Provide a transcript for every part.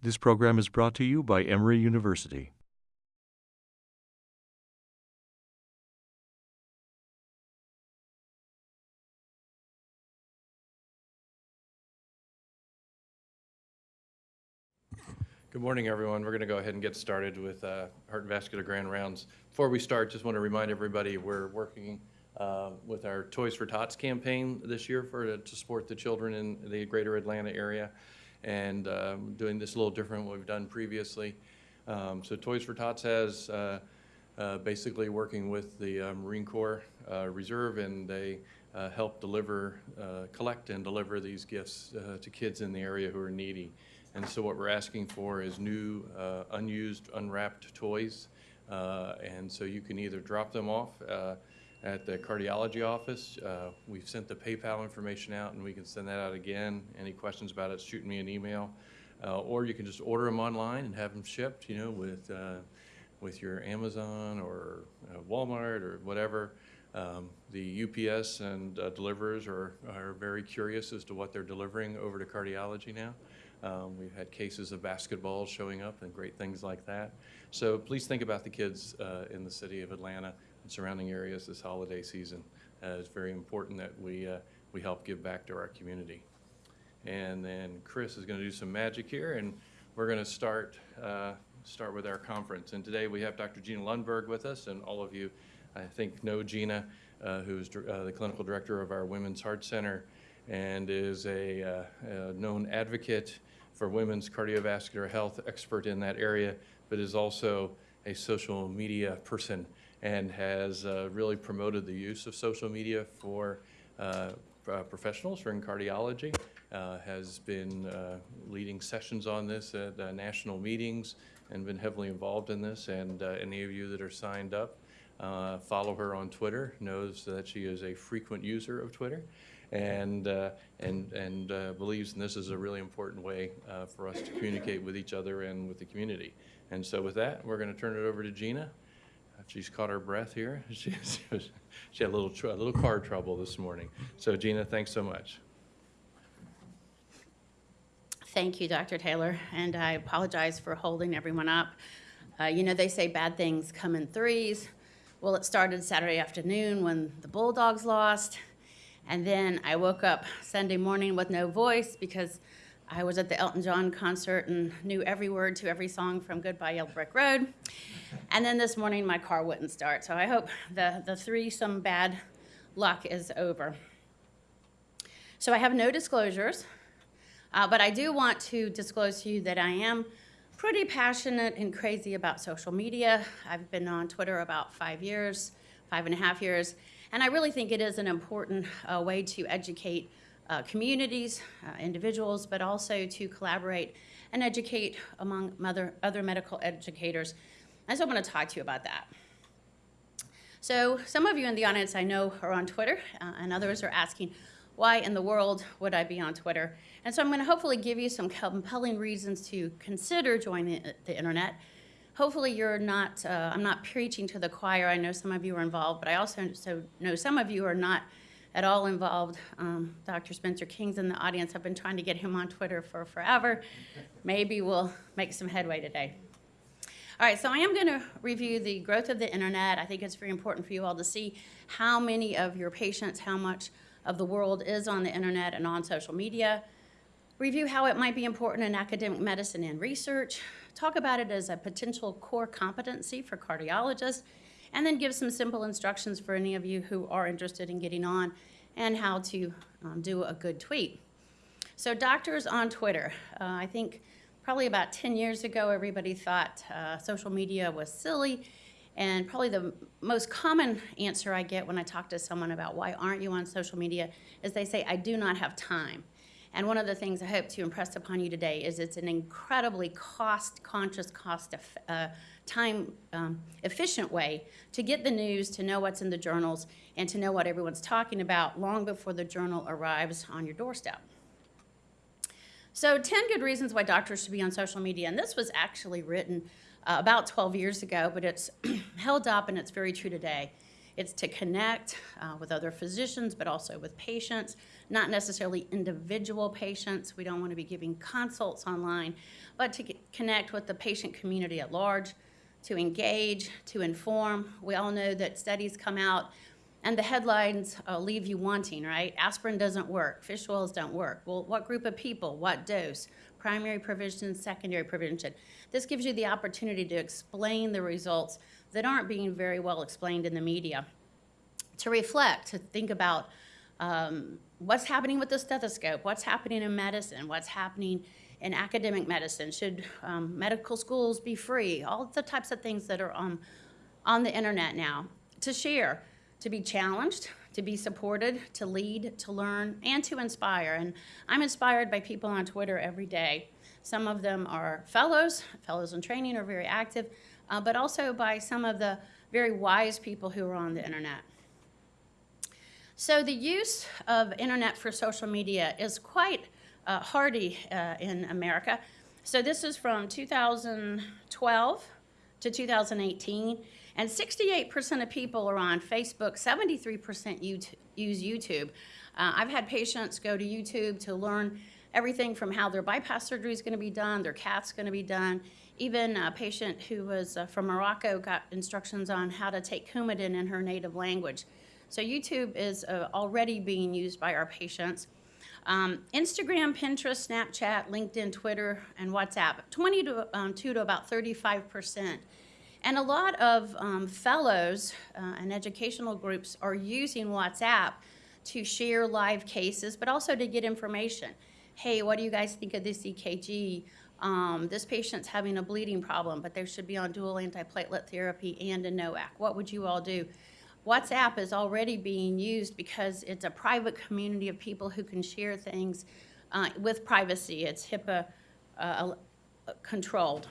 This program is brought to you by Emory University. Good morning, everyone. We're going to go ahead and get started with uh, Heart and Vascular Grand Rounds. Before we start, just want to remind everybody we're working uh, with our Toys for Tots campaign this year for to support the children in the greater Atlanta area, and um, doing this a little different than what we've done previously. Um, so Toys for Tots has uh, uh, basically working with the uh, Marine Corps uh, Reserve, and they uh, help deliver, collect and deliver these gifts to kids in the area who are needy. And so what we're asking for is new, unused, unwrapped toys. And so you can either drop them off at the cardiology office. Uh, We've sent the PayPal information out, and we can send that out again. Any questions about it, shoot me an email. Uh, Or you can just order them online and have them shipped, you know, with, uh, with your Amazon or uh, Walmart or whatever. Um, The UPS and uh, deliverers are, are very curious as to what they're delivering over to cardiology now. Um, We've had cases of basketballs showing up and great things like that. So please think about the kids uh, in the city of Atlanta and surrounding areas this holiday season. Uh, It's very important that we, uh, we help give back to our community. And then Chris is going to do some magic here, and we're going to start, uh, start with our conference. And today we have Dr. Gina Lundberg with us, and all of you, I think, know Gina, uh, who's uh, the clinical director of our Women's Heart Center and is a uh, a known advocate for women's cardiovascular health, expert in that area, but is also a social media person and has uh, really promoted the use of social media for uh, professionals or in cardiology, uh, has been uh, leading sessions on this at uh, national meetings and been heavily involved in this. And any of you that are signed up, follow her on Twitter, knows that she is a frequent user of Twitter and, uh, and, and uh, believes this is a really important way uh, for us to communicate with each other and with the community. And so with that, we're going to turn it over to Gina. She's caught her breath here. She, she was- she had a little, a little car trouble this morning. So Gina, thanks so much. Thank you, Dr. Taylor, and I apologize for holding everyone up. Uh, You know, they say bad things come in threes. Well, it started Saturday afternoon when the Bulldogs lost, and then I woke up Sunday morning with no voice because I was at the Elton John concert and knew every word to every song from Goodbye Yellow Brick Road. And then this morning, my car wouldn't start, so I hope the the threesome bad luck is over. So I have no disclosures. Uh, but I do want to disclose to you that I am pretty passionate and crazy about social media. I've been on Twitter about five years, five and a half years, and I really think it is an important uh, way to educate uh, communities, uh, individuals, but also to collaborate and educate among other, other medical educators. I I want to talk to you about that. So some of you in the audience I know are on Twitter, uh, and others are asking, why in the world would I be on Twitter? And so I'm going to hopefully give you some compelling reasons to consider joining the- the internet. Hopefully you're not, uh, I'm not preaching to the choir. I know some of you are involved, but I also so know some of you are not at all involved. Um, Dr. Spencer King's in the audience. I've been trying to get him on Twitter for forever. Maybe we'll make some headway today. All right, so I am going to review the growth of the internet. I think it's very important for you all to see how many of your patients, how much of the world is on the internet and on social media. Review how it might be important in academic medicine and research. Talk about it as a potential core competency for cardiologists. And then give some simple instructions for any of you who are interested in getting on and how to um, do a good tweet. So doctors on Twitter, uh, I think probably about 10 years ago, everybody thought uh, social media was silly. And probably the most common answer I get when I talk to someone about why aren't you on social media is they say, I do not have time. And one of the things I hope to impress upon you today is it's an incredibly cost-conscious, cost, uh, time um, efficient way to get the news, to know what's in the journals, and to know what everyone's talking about long before the journal arrives on your doorstep. So 10 good reasons why doctors should be on social media. And this was actually written uh, about 12 years ago, but it's held up and it's very true today. It's to connect uh, with other physicians, but also with patients, not necessarily individual patients. We don't want to be giving consults online, but to get, connect with the patient community at large, to engage, to inform. We all know that studies come out and the headlines uh, leave you wanting, right? Aspirin doesn't work, fish oils don't work. Well, what group of people, what dose? Primary prevention, secondary prevention. This gives you the opportunity to explain the results that aren't being very well explained in the media. To reflect, to think about um, what's happening with the stethoscope, what's happening in medicine, what's happening in academic medicine. Should um, medical schools be free? All the types of things that are on, on the internet now. To share, to be challenged, to be supported, to lead, to learn, and to inspire. And I'm inspired by people on Twitter every day. Some of them are fellows, fellows in training are very active, uh, but also by some of the very wise people who are on the internet. So the use of internet for social media is quite uh, hardy uh, in America. So this is from 2012 to 2018, and 68% of people are on Facebook, 73% use YouTube. Uh, I've had patients go to YouTube to learn everything from how their bypass surgery is going to be done, their cath's going to be done. Even a patient who was uh, from Morocco got instructions on how to take Coumadin in her native language. So YouTube is uh, already being used by our patients. Um, Instagram, Pinterest, Snapchat, LinkedIn, Twitter, and WhatsApp, 20 to, um, to about 35 percent. And a lot of um, fellows uh, and educational groups are using WhatsApp to share live cases, but also to get information. Hey, what do you guys think of this EKG? Um, this patient's having a bleeding problem, but they should be on dual antiplatelet therapy and a NOAC. What would you all do? WhatsApp is already being used because it's a private community of people who can share things uh, with privacy. It's HIPAA uh, controlled.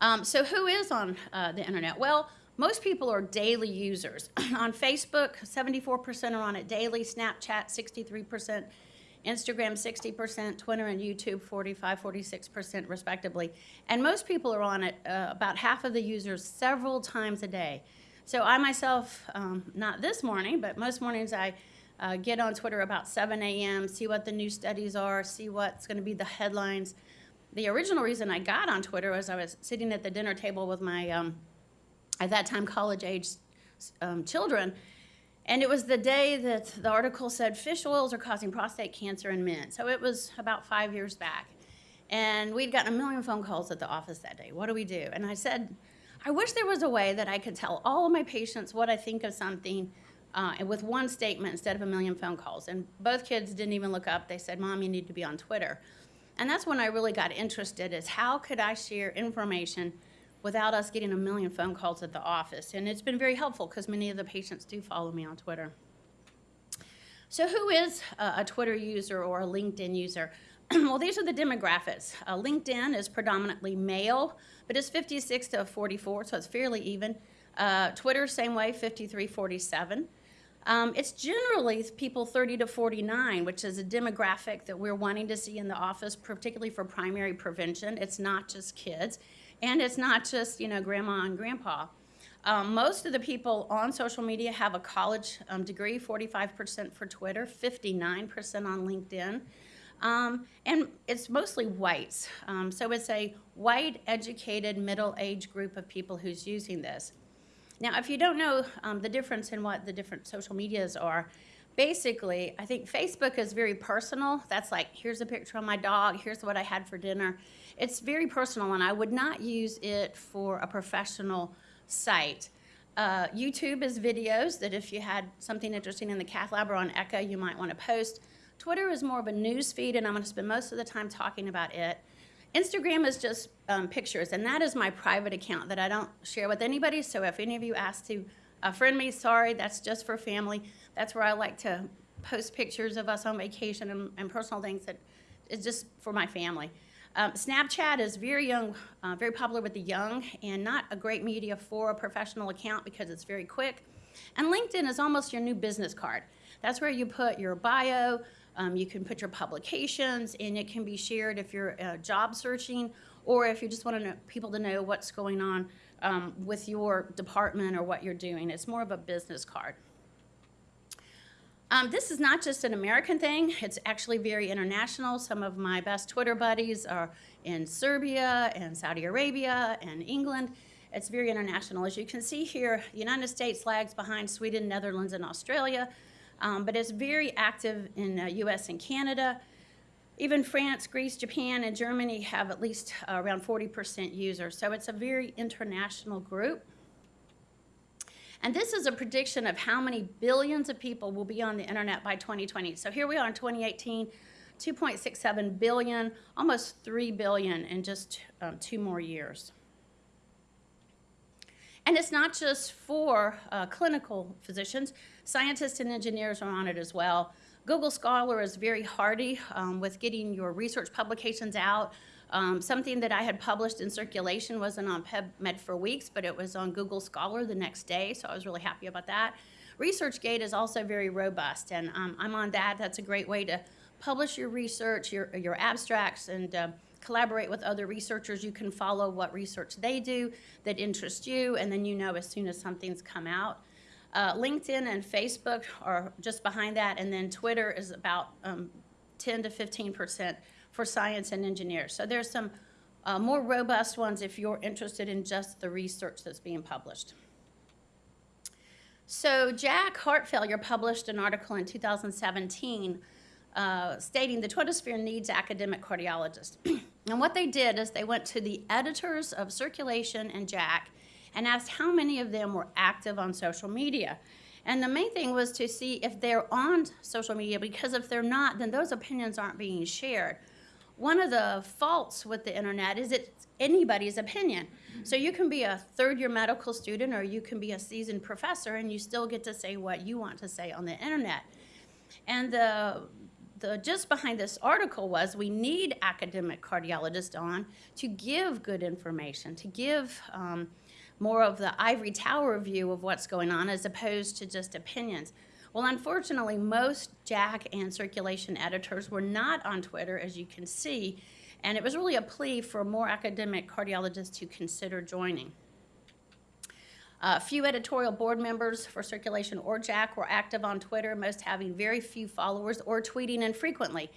Um, so who is on uh, the internet? Well, most people are daily users. on Facebook, 74% are on it daily, Snapchat, 63%, Instagram, 60%, Twitter and YouTube, 45, 46% respectively. And most people are on it, uh, about half of the users, several times a day. So I myself, um, not this morning, but most mornings I uh, get on Twitter about 7 a.m., see what the new studies are, see what's going to be the headlines, the original reason I got on Twitter was I was sitting at the dinner table with my, um, at that time, college-age um, children, and it was the day that the article said fish oils are causing prostate cancer in men. So it was about five years back. And we'd gotten a million phone calls at the office that day. What do we do? And I said, I wish there was a way that I could tell all of my patients what I think of something uh, with one statement instead of a million phone calls. And both kids didn't even look up. They said, Mom, you need to be on Twitter. And that's when I really got interested is how could I share information without us getting a million phone calls at the office? And it's been very helpful because many of the patients do follow me on Twitter. So who is a, Twitter user or a LinkedIn user? well, these are the demographics. Uh, LinkedIn is predominantly male, but it's 56 to 44, so it's fairly even. Uh, Twitter, same way, 53, 47. Um, it's generally people 30 to 49, which is a demographic that we're wanting to see in the office, particularly for primary prevention. It's not just kids, and it's not just you know grandma and grandpa. Um, most of the people on social media have a college um, degree, 45% for Twitter, 59% on LinkedIn. Um, and it's mostly whites. Um, so it's a white, educated, middle-aged group of people who's using this. Now, if you don't know um, the difference in what the different social medias are, basically, I think Facebook is very personal. That's like, here's a picture of my dog, here's what I had for dinner. It's very personal, and I would not use it for a professional site. Uh, YouTube is videos that if you had something interesting in the cath lab or on Echo, you might want to post. Twitter is more of a news feed, and I'm going to spend most of the time talking about it. Instagram is just um, pictures, and that is my private account that I don't share with anybody. So if any of you ask to uh, friend me, sorry, that's just for family. That's where I like to post pictures of us on vacation and, and personal things that is just for my family. Um, Snapchat is very young, uh, very popular with the young, and not a great media for a professional account because it's very quick. And LinkedIn is almost your new business card. That's where you put your bio, um, you can put your publications, and it can be shared if you're uh, job searching or if you just want to know, people to know what's going on um, with your department or what you're doing. It's more of a business card. Um, this is not just an American thing, it's actually very international. Some of my best Twitter buddies are in Serbia and Saudi Arabia and England. It's very international. As you can see here, the United States lags behind Sweden, Netherlands, and Australia, um, but it's very active in uh, US and Canada. Even France, Greece, Japan, and Germany have at least uh, around 40% users. So it's a very international group. And this is a prediction of how many billions of people will be on the internet by 2020. So here we are in 2018, 2.67 billion, almost 3 billion in just um, two more years. And it's not just for uh, clinical physicians, scientists and engineers are on it as well. Google Scholar is very hardy um, with getting your research publications out. Um, something that I had published in circulation wasn't on PubMed for weeks, but it was on Google Scholar the next day, so I was really happy about that. ResearchGate is also very robust, and um, I'm on that. That's a great way to publish your research, your, your abstracts, and uh, collaborate with other researchers. You can follow what research they do that interests you, and then you know as soon as something's come out. Uh, LinkedIn and Facebook are just behind that, and then Twitter is about um, 10 to 15 percent for science and engineers. So there's some uh, more robust ones if you're interested in just the research that's being published. So JACC Heart Failure published an article in 2017 uh, stating the Twittersphere needs academic cardiologists. and what they did is they went to the editors of Circulation and JACC and asked how many of them were active on social media. And the main thing was to see if they're on social media, because if they're not, then those opinions aren't being shared. One of the faults with the internet is it's anybody's opinion. So you can be a third year medical student or you can be a seasoned professor and you still get to say what you want to say on the internet. And the the gist behind this article was we need academic cardiologists on to give good information, to give um, more of the ivory tower view of what's going on as opposed to just opinions. Well, unfortunately, most JACC and circulation editors were not on Twitter, as you can see, and it was really a plea for more academic cardiologists to consider joining. A few editorial board members for Circulation or JACC were active on Twitter, most having very few followers or tweeting infrequently.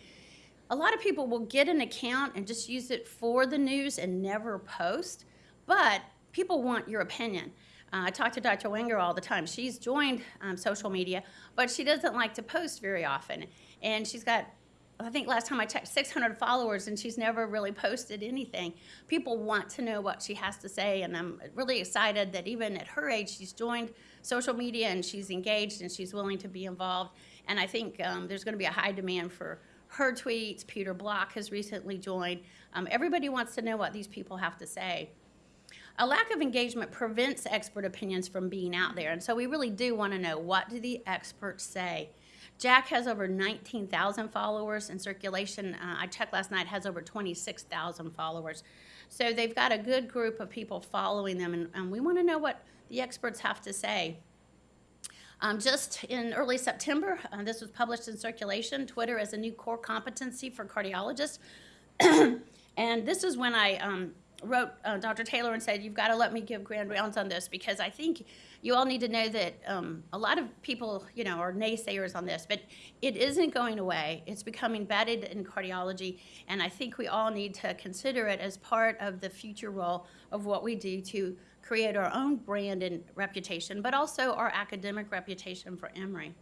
A lot of people will get an account and just use it for the news and never post, but people want your opinion. Uh, I talk to Dr. Wenger all the time. She's joined um, social media, but she doesn't like to post very often. And she's got, I think last time I checked, 600 followers, and she's never really posted anything. People want to know what she has to say, and I'm really excited that even at her age, she's joined social media and she's engaged and she's willing to be involved. And I think um, there's going to be a high demand for her tweets. Peter Block has recently joined. Um, everybody wants to know what these people have to say. A lack of engagement prevents expert opinions from being out there, and so we really do want to know what do the experts say. JACC has over 19,000 followers in circulation. Uh, I checked last night, has over 26,000 followers. So they've got a good group of people following them, and, and we want to know what the experts have to say. Um, just in early September, uh, this was published in Circulation, Twitter as a new core competency for cardiologists. and this is when I um, wrote uh, Dr. Taylor and said, you've got to let me give grand rounds on this because I think you all need to know that um, a lot of people, you know, are naysayers on this, but it isn't going away. It's becoming embedded in cardiology, and I think we all need to consider it as part of the future role of what we do to create our own brand and reputation, but also our academic reputation for Emory.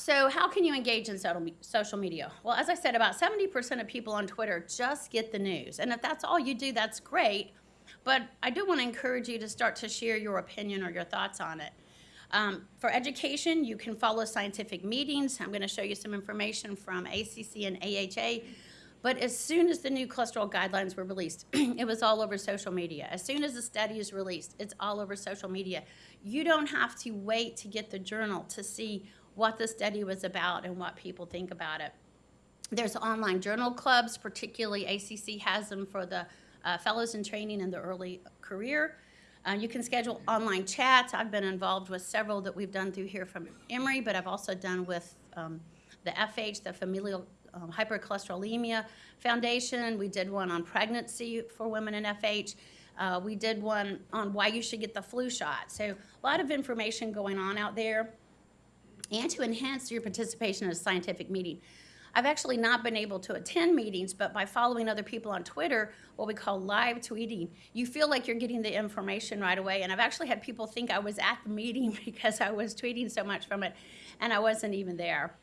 So how can you engage in social media? Well, as I said, about 70% of people on Twitter just get the news. And if that's all you do, that's great. But I do want to encourage you to start to share your opinion or your thoughts on it. Um, for education, you can follow scientific meetings. I'm going to show you some information from ACC and AHA. But as soon as the new cholesterol guidelines were released, it was all over social media. As soon as the study is released, it's all over social media. You don't have to wait to get the journal to see what the study was about and what people think about it. There's online journal clubs, particularly ACC has them for the uh, fellows in training in the early career. Uh, you can schedule online chats. I've been involved with several that we've done through here from Emory, but I've also done with um, the FH, the Familial um, Hypercholesterolemia Foundation. We did one on pregnancy for women in FH. Uh, we did one on why you should get the flu shot. So a lot of information going on out there and to enhance your participation in a scientific meeting. I've actually not been able to attend meetings, but by following other people on Twitter, what we call live tweeting, you feel like you're getting the information right away. And I've actually had people think I was at the meeting because I was tweeting so much from it, and I wasn't even there.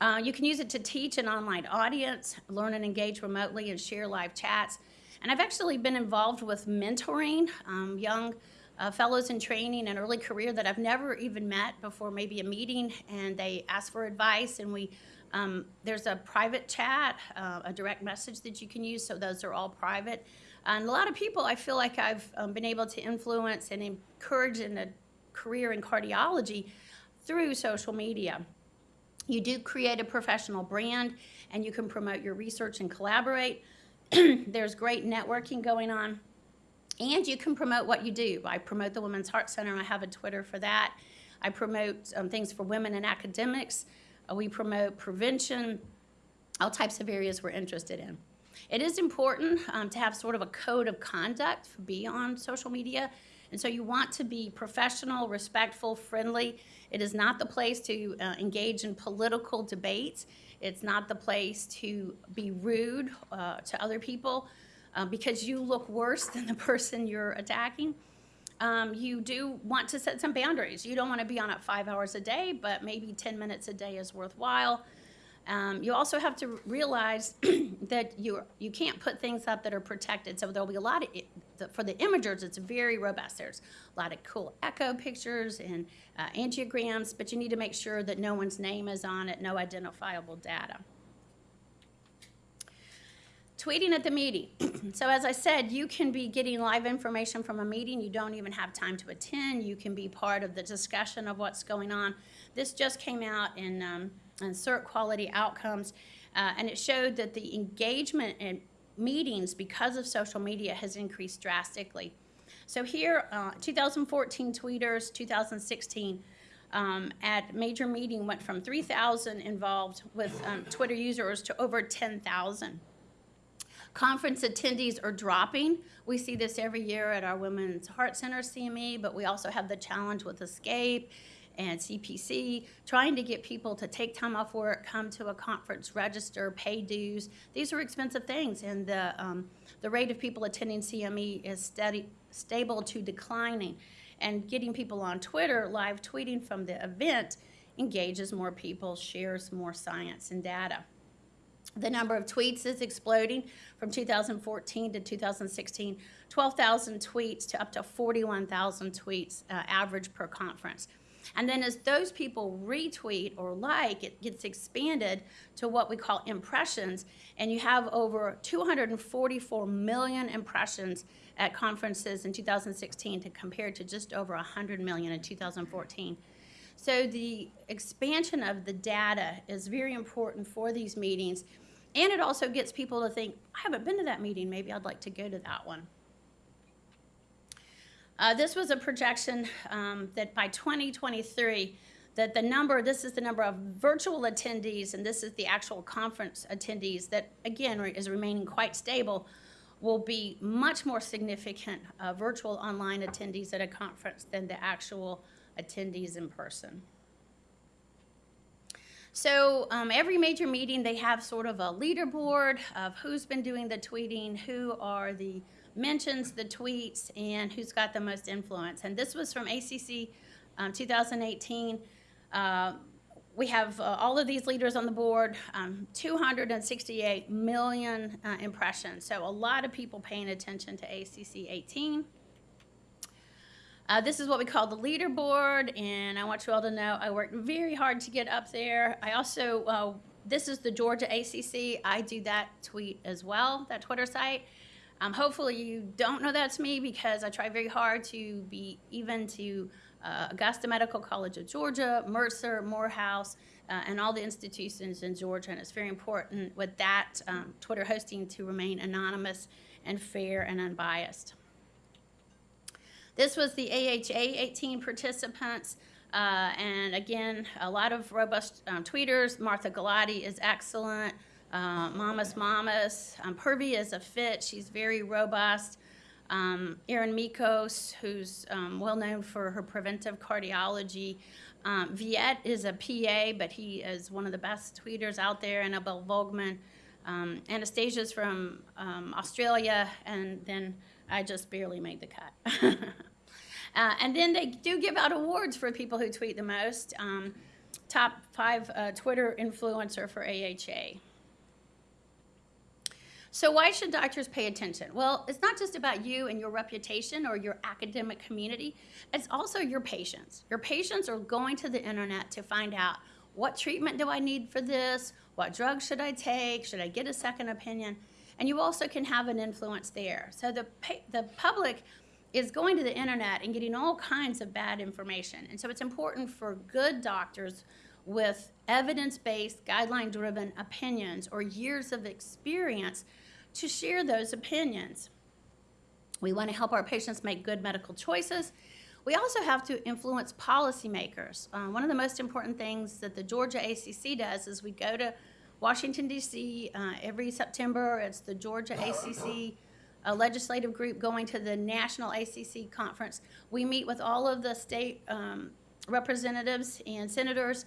Uh, you can use it to teach an online audience, learn and engage remotely, and share live chats. And I've actually been involved with mentoring um, young uh, fellows in training and early career that I've never even met before maybe a meeting, and they ask for advice, and we um, there's a private chat, uh, a direct message that you can use, so those are all private. And a lot of people I feel like I've um, been able to influence and encourage in a career in cardiology through social media. You do create a professional brand and you can promote your research and collaborate. There's great networking going on. And you can promote what you do. I promote the Women's Heart Center. I have a Twitter for that. I promote um, things for women in academics. Uh, we promote prevention, all types of areas we're interested in. It is important um, to have sort of a code of conduct for be on social media. And so you want to be professional, respectful, friendly. It is not the place to uh, engage in political debates. It's not the place to be rude uh, to other people uh, because you look worse than the person you're attacking. Um, you do want to set some boundaries. You don't want to be on it five hours a day, but maybe 10 minutes a day is worthwhile. Um, you also have to realize that you you can't put things up that are protected. So there'll be a lot of for the imagers. It's very robust. There's a lot of cool echo pictures and uh, angiograms, but you need to make sure that no one's name is on it, no identifiable data. Tweeting at the meeting. so as I said, you can be getting live information from a meeting. You don't even have time to attend. You can be part of the discussion of what's going on. This just came out in, um, in Circ Quality Outcomes, uh, and it showed that the engagement in meetings because of social media has increased drastically. So here, uh, 2014 tweeters, 2016, um, at major meeting went from 3,000 involved with um, Twitter users to over 10,000. Conference attendees are dropping. We see this every year at our Women's Heart Center CME, but we also have the challenge with Escape and CPC, trying to get people to take time off work, come to a conference, register, pay dues. These are expensive things, and the, um, the rate of people attending CME is steady, stable to declining. And getting people on Twitter, live tweeting from the event, engages more people, shares more science and data. The number of tweets is exploding from 2014 to 2016, 12,000 tweets to up to 41,000 tweets uh, average per conference. And then as those people retweet or like, it gets expanded to what we call impressions, and you have over 244 million impressions at conferences in 2016 to compare to just over 100 million in 2014. So the expansion of the data is very important for these meetings, and it also gets people to think, I haven't been to that meeting, maybe I'd like to go to that one. Uh, this was a projection um, that by 2023, that the number, this is the number of virtual attendees, and this is the actual conference attendees that, again, is remaining quite stable, will be much more significant uh, virtual online attendees at a conference than the actual attendees in person. So um, every major meeting, they have sort of a leaderboard of who's been doing the tweeting, who are the mentions, the tweets, and who's got the most influence. And this was from ACC um, 2018. Uh, we have uh, all of these leaders on the board, um, 268 million uh, impressions. So a lot of people paying attention to ACC 18. Uh, this is what we call the leaderboard, and I want you all to know I worked very hard to get up there. I also, uh, this is the Georgia ACC. I do that tweet as well, that Twitter site. Um, hopefully you don't know that's me because I try very hard to be even to uh, Augusta Medical College of Georgia, Mercer, Morehouse, uh, and all the institutions in Georgia. And it's very important with that um, Twitter hosting to remain anonymous and fair and unbiased. This was the AHA 18 participants. Uh, and again, a lot of robust um, tweeters. Martha Gulati is excellent. Uh, Mamas Mamas. Um, Purvi is a fit. She's very robust. Um, Erin Michos, who's um, well known for her preventive cardiology. Um, Viet is a PA, but he is one of the best tweeters out there. Annabelle Volgman. Um, Anastasia's from um, Australia, and then I just barely made the cut. uh, and then they do give out awards for people who tweet the most. Um, top five uh, Twitter influencer for AHA. So why should doctors pay attention? Well, it's not just about you and your reputation or your academic community. It's also your patients. Your patients are going to the internet to find out what treatment do I need for this? What drug should I take? Should I get a second opinion? And you also can have an influence there. So the, the public is going to the internet and getting all kinds of bad information. And so it's important for good doctors with evidence-based, guideline-driven opinions or years of experience to share those opinions. We want to help our patients make good medical choices. We also have to influence policymakers. Uh, one of the most important things that the Georgia ACC does is we go to Washington, D.C. Uh, every September. It's the Georgia ACC legislative group going to the National ACC conference. We meet with all of the state um, representatives and senators,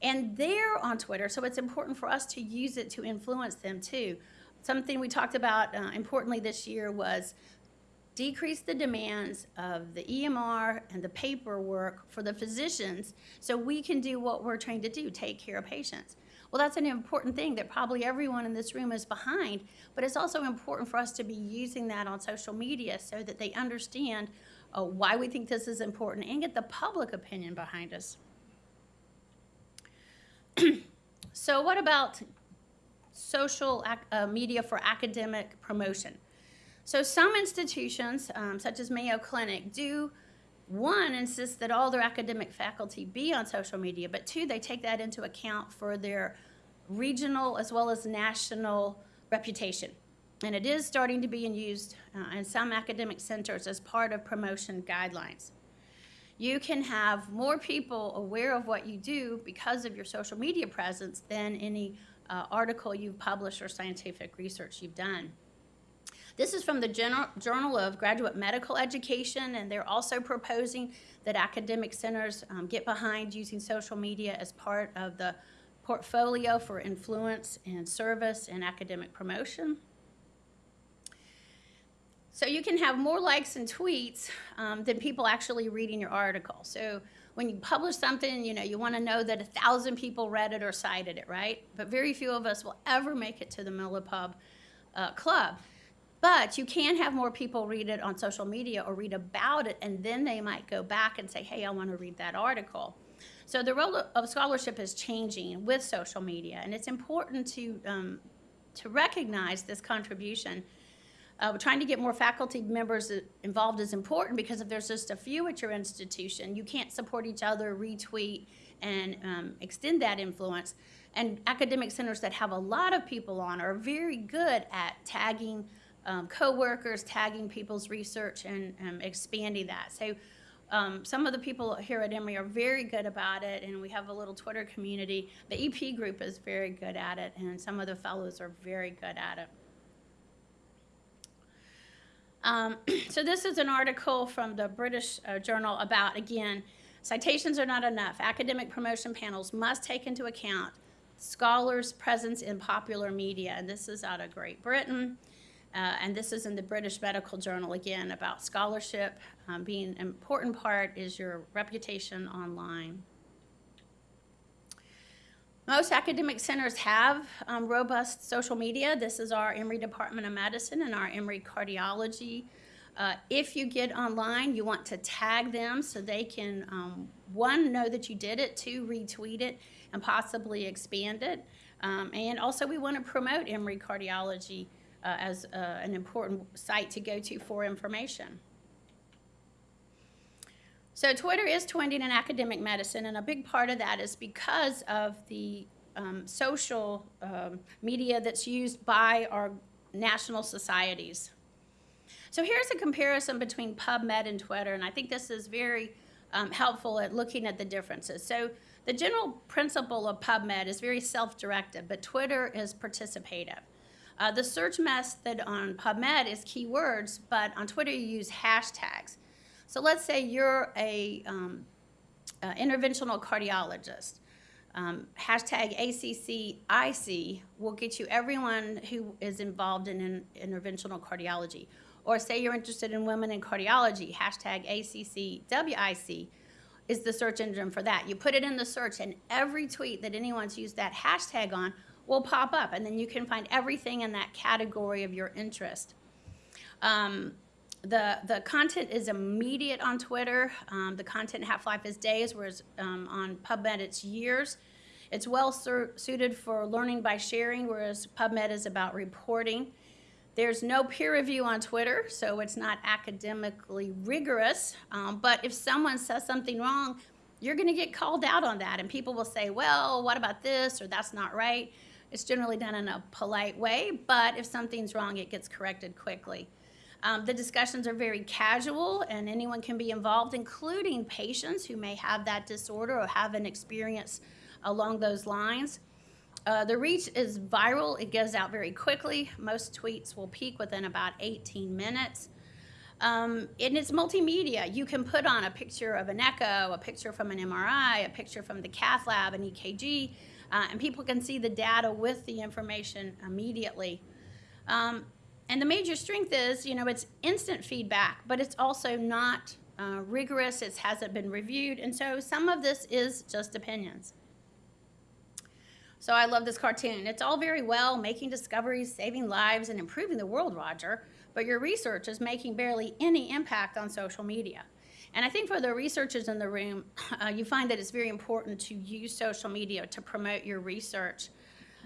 and they're on Twitter, so it's important for us to use it to influence them too. Something we talked about uh, importantly this year was decrease the demands of the EMR and the paperwork for the physicians so we can do what we're trained to do, take care of patients. Well, that's an important thing that probably everyone in this room is behind, but it's also important for us to be using that on social media so that they understand uh, why we think this is important and get the public opinion behind us. so what about social uh, media for academic promotion. So some institutions, um, such as Mayo Clinic, do one, insist that all their academic faculty be on social media, but two, they take that into account for their regional as well as national reputation. And it is starting to be used uh, in some academic centers as part of promotion guidelines. You can have more people aware of what you do because of your social media presence than any uh, article you've published or scientific research you've done. This is from the General, Journal of Graduate Medical Education, and they're also proposing that academic centers um, get behind using social media as part of the portfolio for influence and service and academic promotion. So you can have more likes and tweets um, than people actually reading your article. So when you publish something, you know, you want to know that a thousand people read it or cited it, right? But very few of us will ever make it to the Millipub uh, Club. But you can have more people read it on social media or read about it, and then they might go back and say, hey, I want to read that article. So the role of scholarship is changing with social media, and it's important to, um, to recognize this contribution uh, trying to get more faculty members involved is important because if there's just a few at your institution, you can't support each other, retweet, and um, extend that influence. And academic centers that have a lot of people on are very good at tagging um, coworkers, tagging people's research, and um, expanding that. So um, some of the people here at Emory are very good about it, and we have a little Twitter community. The EP group is very good at it, and some of the fellows are very good at it. Um, so this is an article from the British uh, Journal about, again, citations are not enough. Academic promotion panels must take into account scholars' presence in popular media. And this is out of Great Britain. Uh, and this is in the British Medical Journal, again, about scholarship um, being an important part is your reputation online. Most academic centers have um, robust social media. This is our Emory Department of Medicine and our Emory Cardiology. Uh, if you get online, you want to tag them so they can, um, one, know that you did it, two, retweet it, and possibly expand it. Um, and also, we want to promote Emory Cardiology uh, as uh, an important site to go to for information. So Twitter is trending in academic medicine, and a big part of that is because of the um, social um, media that's used by our national societies. So here's a comparison between PubMed and Twitter, and I think this is very um, helpful at looking at the differences. So the general principle of PubMed is very self-directed, but Twitter is participative. Uh, the search method on PubMed is keywords, but on Twitter you use hashtags. So let's say you're a um, interventional cardiologist. Um, hashtag ACCIC will get you everyone who is involved in, in interventional cardiology. Or say you're interested in women in cardiology, hashtag ACCWIC is the search engine for that. You put it in the search, and every tweet that anyone's used that hashtag on will pop up, and then you can find everything in that category of your interest. Um, the, the content is immediate on Twitter. Um, the content half-life is days, whereas um, on PubMed it's years. It's well suited for learning by sharing, whereas PubMed is about reporting. There's no peer review on Twitter, so it's not academically rigorous. Um, but if someone says something wrong, you're going to get called out on that. And people will say, well, what about this? Or that's not right. It's generally done in a polite way, but if something's wrong, it gets corrected quickly. Um, the discussions are very casual, and anyone can be involved, including patients who may have that disorder or have an experience along those lines. Uh, the reach is viral. It goes out very quickly. Most tweets will peak within about 18 minutes. Um, and it's multimedia. You can put on a picture of an echo, a picture from an MRI, a picture from the cath lab, an EKG, uh, and people can see the data with the information immediately. Um, and the major strength is, you know, it's instant feedback, but it's also not uh, rigorous. It hasn't been reviewed. And so some of this is just opinions. So I love this cartoon. It's all very well making discoveries, saving lives, and improving the world, Roger, but your research is making barely any impact on social media. And I think for the researchers in the room, uh, you find that it's very important to use social media to promote your research.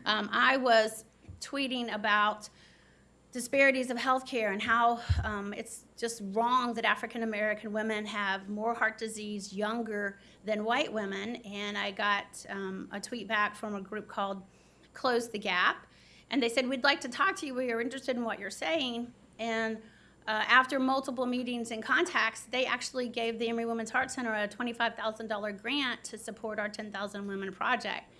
Um, I was tweeting about disparities of healthcare and how um, it's just wrong that African American women have more heart disease younger than white women. And I got um, a tweet back from a group called Close the Gap. And they said, We'd like to talk to you. We are interested in what you're saying. And uh, after multiple meetings and contacts, they actually gave the Emory Women's Heart Center a $25,000 grant to support our 10,000 Women project.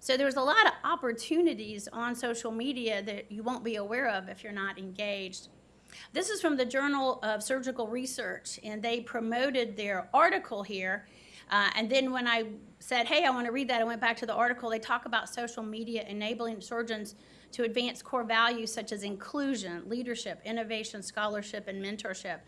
So there's a lot of opportunities on social media that you won't be aware of if you're not engaged. This is from the Journal of Surgical Research, and they promoted their article here. Uh, and then when I said, hey, I want to read that, I went back to the article. They talk about social media enabling surgeons to advance core values such as inclusion, leadership, innovation, scholarship, and mentorship.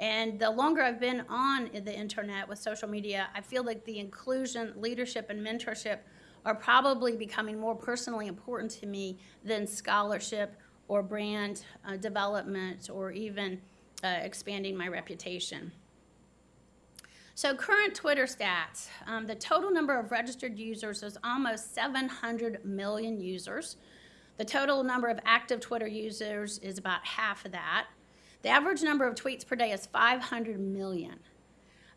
And the longer I've been on the internet with social media, I feel like the inclusion, leadership, and mentorship are probably becoming more personally important to me than scholarship or brand uh, development or even uh, expanding my reputation. So current Twitter stats, um, the total number of registered users is almost 700 million users. The total number of active Twitter users is about half of that. The average number of tweets per day is 500 million.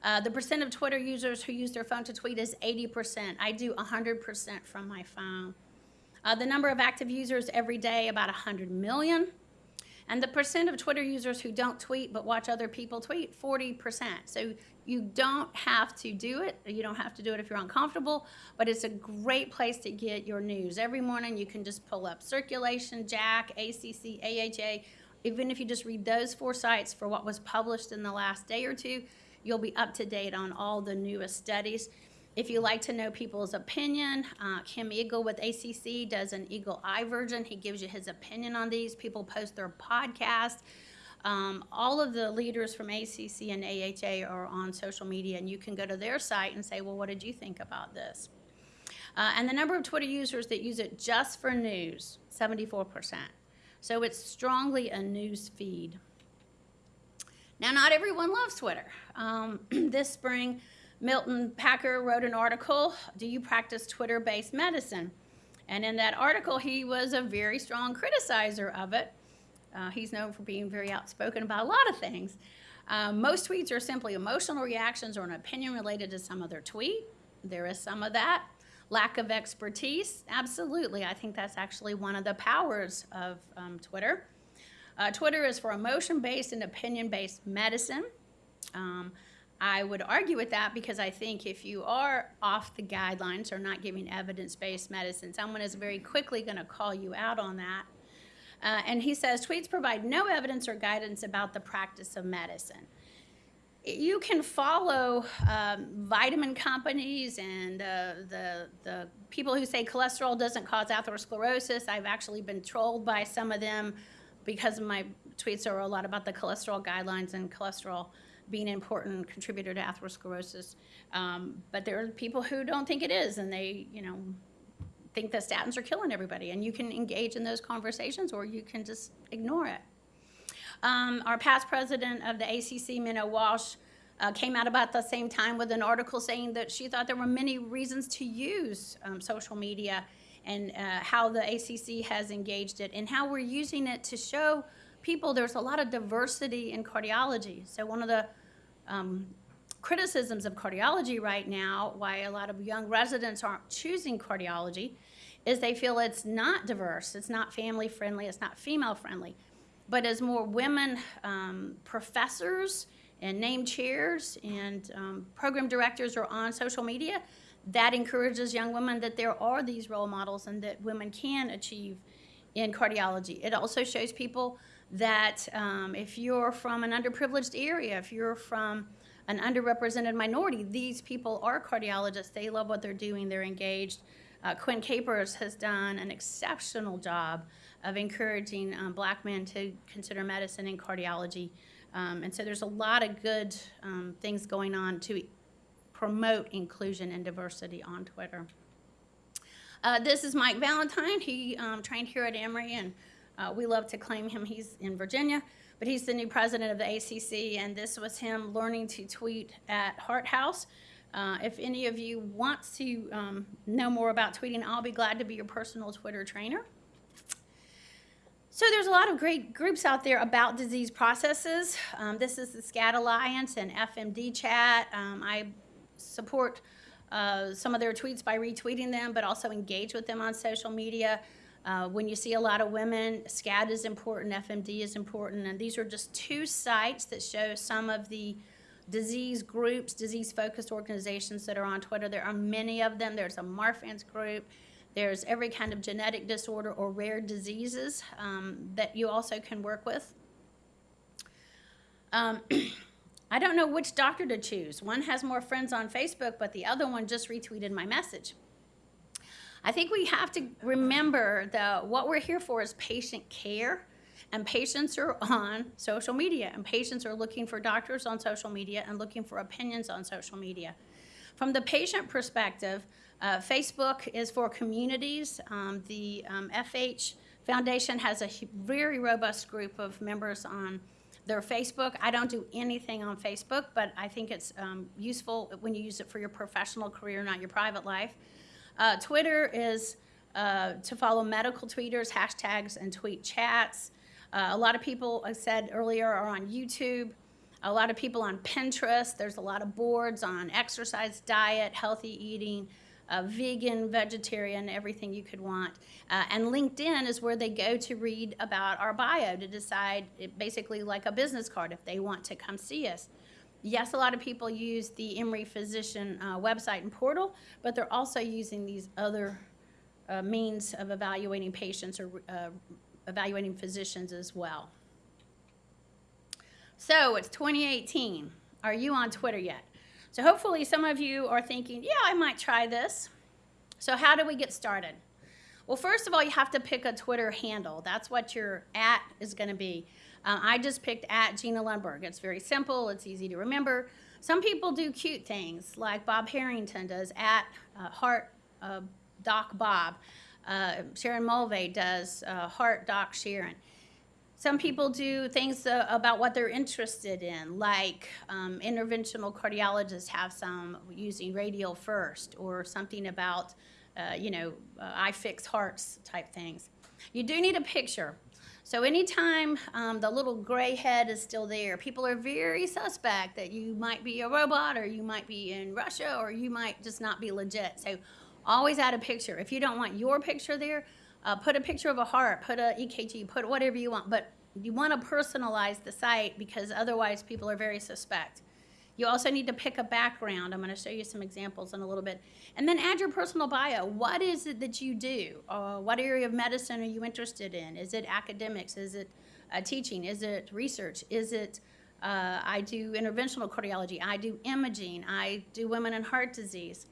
Uh, the percent of Twitter users who use their phone to tweet is 80%. I do 100% from my phone. Uh, the number of active users every day, about 100 million. And the percent of Twitter users who don't tweet but watch other people tweet, 40%. So you don't have to do it. You don't have to do it if you're uncomfortable, but it's a great place to get your news. Every morning you can just pull up Circulation, JACC, ACC, AHA. Even if you just read those four sites for what was published in the last day or two, You'll be up to date on all the newest studies. If you like to know people's opinion, uh, Kim Eagle with ACC does an Eagle Eye version. He gives you his opinion on these. People post their podcast. Um, all of the leaders from ACC and AHA are on social media, and you can go to their site and say, well, what did you think about this? Uh, and the number of Twitter users that use it just for news, 74%. So it's strongly a news feed. Now, not everyone loves Twitter. Um, this spring, Milton Packer wrote an article, Do You Practice Twitter-Based Medicine? And in that article, he was a very strong criticizer of it. Uh, he's known for being very outspoken about a lot of things. Um, most tweets are simply emotional reactions or an opinion related to some other tweet. There is some of that. Lack of expertise, absolutely. I think that's actually one of the powers of um, Twitter. Uh, Twitter is for emotion-based and opinion-based medicine. Um, I would argue with that because I think if you are off the guidelines or not giving evidence-based medicine, someone is very quickly going to call you out on that. Uh, and he says tweets provide no evidence or guidance about the practice of medicine. You can follow um, vitamin companies and uh, the, the people who say cholesterol doesn't cause atherosclerosis. I've actually been trolled by some of them because my tweets are a lot about the cholesterol guidelines and cholesterol being an important contributor to atherosclerosis. Um, but there are people who don't think it is, and they, you know, think that statins are killing everybody. And you can engage in those conversations, or you can just ignore it. Um, our past president of the ACC, Minna Walsh, uh, came out about the same time with an article saying that she thought there were many reasons to use um, social media and uh, how the ACC has engaged it and how we're using it to show people there's a lot of diversity in cardiology. So one of the um, criticisms of cardiology right now, why a lot of young residents aren't choosing cardiology, is they feel it's not diverse, it's not family friendly, it's not female friendly. But as more women um, professors and name chairs and um, program directors are on social media, that encourages young women that there are these role models and that women can achieve in cardiology. It also shows people that um, if you're from an underprivileged area, if you're from an underrepresented minority, these people are cardiologists. They love what they're doing, they're engaged. Uh, Quinn Capers has done an exceptional job of encouraging um, black men to consider medicine and cardiology. Um, and so there's a lot of good um, things going on to promote inclusion and diversity on Twitter. Uh, this is Mike Valentine. He um, trained here at Emory, and uh, we love to claim him. He's in Virginia, but he's the new president of the ACC, and this was him learning to tweet at Heart House. Uh, if any of you want to um, know more about tweeting, I'll be glad to be your personal Twitter trainer. So there's a lot of great groups out there about disease processes. Um, this is the SCAD Alliance and FMD Chat. Um, I support uh, some of their tweets by retweeting them, but also engage with them on social media. Uh, when you see a lot of women, SCAD is important, FMD is important, and these are just two sites that show some of the disease groups, disease-focused organizations that are on Twitter. There are many of them. There's a Marfan's group. There's every kind of genetic disorder or rare diseases um, that you also can work with. Um, I don't know which doctor to choose. One has more friends on Facebook, but the other one just retweeted my message. I think we have to remember that what we're here for is patient care, and patients are on social media, and patients are looking for doctors on social media and looking for opinions on social media. From the patient perspective, uh, Facebook is for communities. Um, the um, FH Foundation has a very robust group of members on their Facebook. I don't do anything on Facebook, but I think it's um, useful when you use it for your professional career, not your private life. Uh, Twitter is uh, to follow medical tweeters, hashtags, and tweet chats. Uh, a lot of people, I said earlier, are on YouTube. A lot of people on Pinterest. There's a lot of boards on exercise, diet, healthy eating, uh, vegan, vegetarian, everything you could want. Uh, and LinkedIn is where they go to read about our bio to decide, basically like a business card, if they want to come see us. Yes, a lot of people use the Emory Physician uh, website and portal, but they're also using these other uh, means of evaluating patients or uh, evaluating physicians as well. So it's 2018. Are you on Twitter yet? So hopefully some of you are thinking, yeah, I might try this. So how do we get started? Well, first of all, you have to pick a Twitter handle. That's what your at is going to be. Uh, I just picked at Gina Lundberg. It's very simple. It's easy to remember. Some people do cute things, like Bob Harrington does at uh, Heart uh, Doc Bob. Uh, Sharon Mulvagh does uh, Heart Doc Sharon. Some people do things uh, about what they're interested in, like um, interventional cardiologists have some using radial first, or something about, uh, you know, uh, I fix hearts type things. You do need a picture. So anytime um, the little gray head is still there, people are very suspect that you might be a robot, or you might be in Russia, or you might just not be legit. So always add a picture. If you don't want your picture there, uh, put a picture of a heart, put a EKG, put whatever you want, but you want to personalize the site because otherwise people are very suspect. You also need to pick a background. I'm going to show you some examples in a little bit. And then add your personal bio. What is it that you do? Uh, what area of medicine are you interested in? Is it academics? Is it uh, teaching? Is it research? Is it uh, I do interventional cardiology. I do imaging. I do women and heart disease.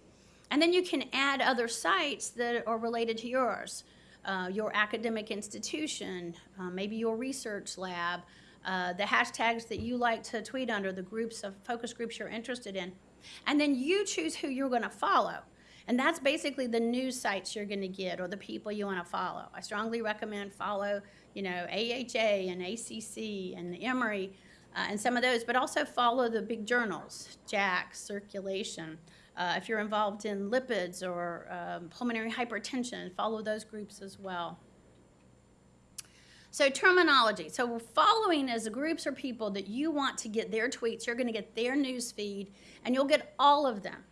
And then you can add other sites that are related to yours. Uh, your academic institution, uh, maybe your research lab, uh, the hashtags that you like to tweet under, the groups of focus groups you're interested in. And then you choose who you're going to follow. And that's basically the news sites you're going to get or the people you want to follow. I strongly recommend follow, you know, AHA and ACC and Emory uh, and some of those, but also follow the big journals, JACC, Circulation. Uh, if you're involved in lipids or um, pulmonary hypertension, follow those groups as well. So terminology. So following is groups or people that you want to get their tweets. You're going to get their news feed, and you'll get all of them.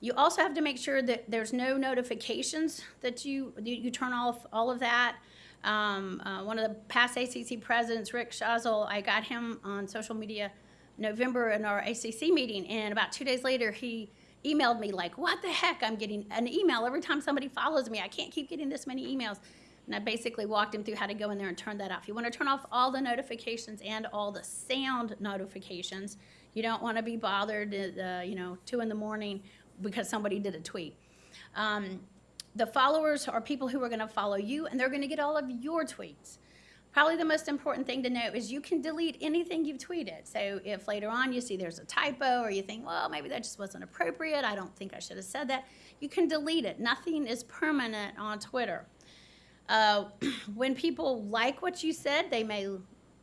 You also have to make sure that there's no notifications that you you, you turn off all of that. Um, uh, one of the past ACC presidents, Rick Chazal, I got him on social media November in our ACC meeting, and about two days later, he emailed me like, "What the heck? I'm getting an email every time somebody follows me. I can't keep getting this many emails." And I basically walked him through how to go in there and turn that off. You want to turn off all the notifications and all the sound notifications. You don't want to be bothered at, uh, you know, two in the morning because somebody did a tweet. Um, the followers are people who are going to follow you, and they're going to get all of your tweets. Probably the most important thing to know is you can delete anything you've tweeted. So if later on you see there's a typo or you think, well, maybe that just wasn't appropriate, I don't think I should have said that, you can delete it. Nothing is permanent on Twitter. Uh, when people like what you said, they may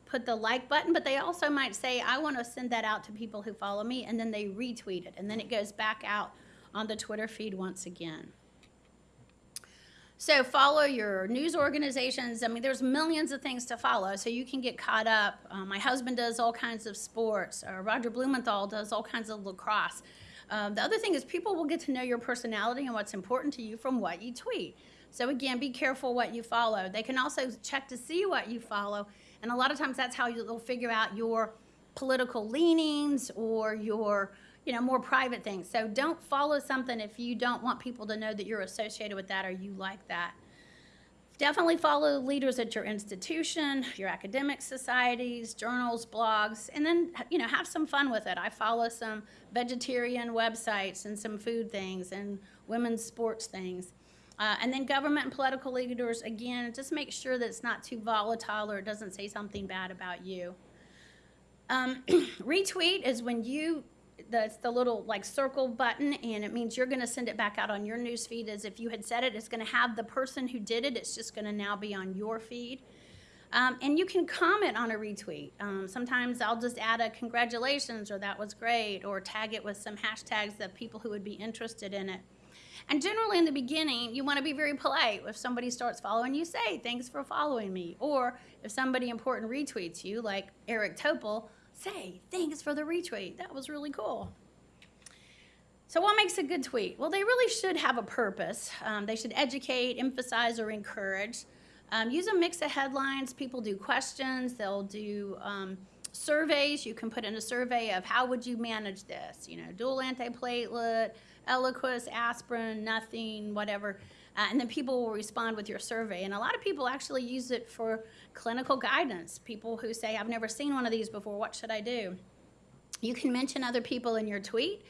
put the like button, but they also might say, I want to send that out to people who follow me, and then they retweet it, and then it goes back out on the Twitter feed once again. So follow your news organizations. I mean, there's millions of things to follow, so you can get caught up. Uh, my husband does all kinds of sports. Uh, Roger Blumenthal does all kinds of lacrosse. Um, the other thing is people will get to know your personality and what's important to you from what you tweet. So again, be careful what you follow. They can also check to see what you follow, and a lot of times that's how you'll figure out your political leanings or your you know more private things. So don't follow something if you don't want people to know that you're associated with that or you like that. Definitely follow leaders at your institution, your academic societies, journals, blogs, and then you know have some fun with it. I follow some vegetarian websites and some food things and women's sports things. Uh, and then government and political leaders, again, just make sure that it's not too volatile or it doesn't say something bad about you. Um, retweet is when you, that's the little like circle button, and it means you're going to send it back out on your news feed as if you had said it. It's going to have the person who did it, it's just going to now be on your feed. Um, and you can comment on a retweet. Um, sometimes I'll just add a congratulations or that was great or tag it with some hashtags that people who would be interested in it. And generally in the beginning, you want to be very polite. If somebody starts following you, say, thanks for following me. Or if somebody important retweets you, like Eric Topol, say, thanks for the retweet. That was really cool. So what makes a good tweet? Well, they really should have a purpose. Um, they should educate, emphasize, or encourage. Um, use a mix of headlines. People do questions. They'll do um, surveys. You can put in a survey of how would you manage this? You know, dual antiplatelet, Eliquis, aspirin, nothing, whatever. Uh, and then people will respond with your survey. And a lot of people actually use it for clinical guidance. People who say, I've never seen one of these before, what should I do? You can mention other people in your tweet.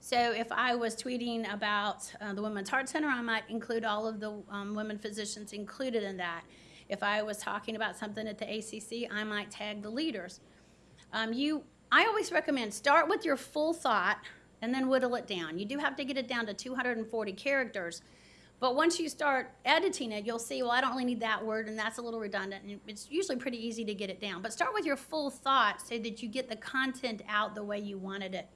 So if I was tweeting about uh, the Women's Heart Center, I might include all of the um, women physicians included in that. If I was talking about something at the ACC, I might tag the leaders. Um, you, I always recommend start with your full thought and then whittle it down. You do have to get it down to 240 characters. But once you start editing it, you'll see, well, I don't really need that word, and that's a little redundant. And it's usually pretty easy to get it down. But start with your full thought so that you get the content out the way you wanted it.